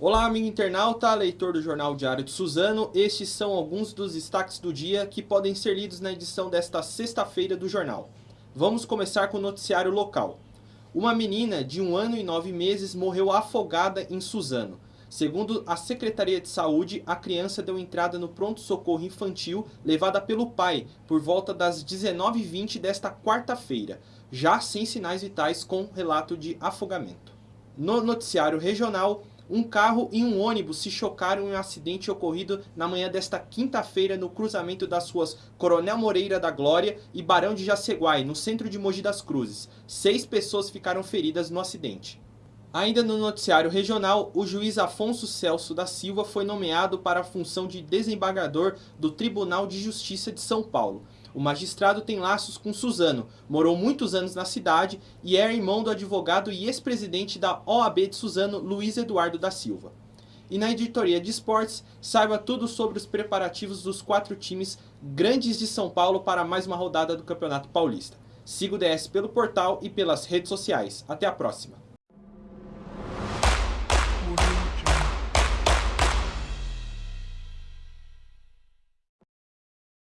Olá, amigo internauta, leitor do Jornal Diário de Suzano. Estes são alguns dos destaques do dia que podem ser lidos na edição desta sexta-feira do jornal. Vamos começar com o noticiário local. Uma menina de um ano e nove meses morreu afogada em Suzano. Segundo a Secretaria de Saúde, a criança deu entrada no pronto-socorro infantil levada pelo pai por volta das 19h20 desta quarta-feira, já sem sinais vitais com relato de afogamento. No noticiário regional, um carro e um ônibus se chocaram em um acidente ocorrido na manhã desta quinta-feira no cruzamento das ruas Coronel Moreira da Glória e Barão de Jaceguai, no centro de Mogi das Cruzes. Seis pessoas ficaram feridas no acidente. Ainda no noticiário regional, o juiz Afonso Celso da Silva foi nomeado para a função de desembargador do Tribunal de Justiça de São Paulo. O magistrado tem laços com Suzano, morou muitos anos na cidade e é irmão do advogado e ex-presidente da OAB de Suzano, Luiz Eduardo da Silva. E na editoria de esportes, saiba tudo sobre os preparativos dos quatro times grandes de São Paulo para mais uma rodada do Campeonato Paulista. Siga o DS pelo portal e pelas redes sociais. Até a próxima!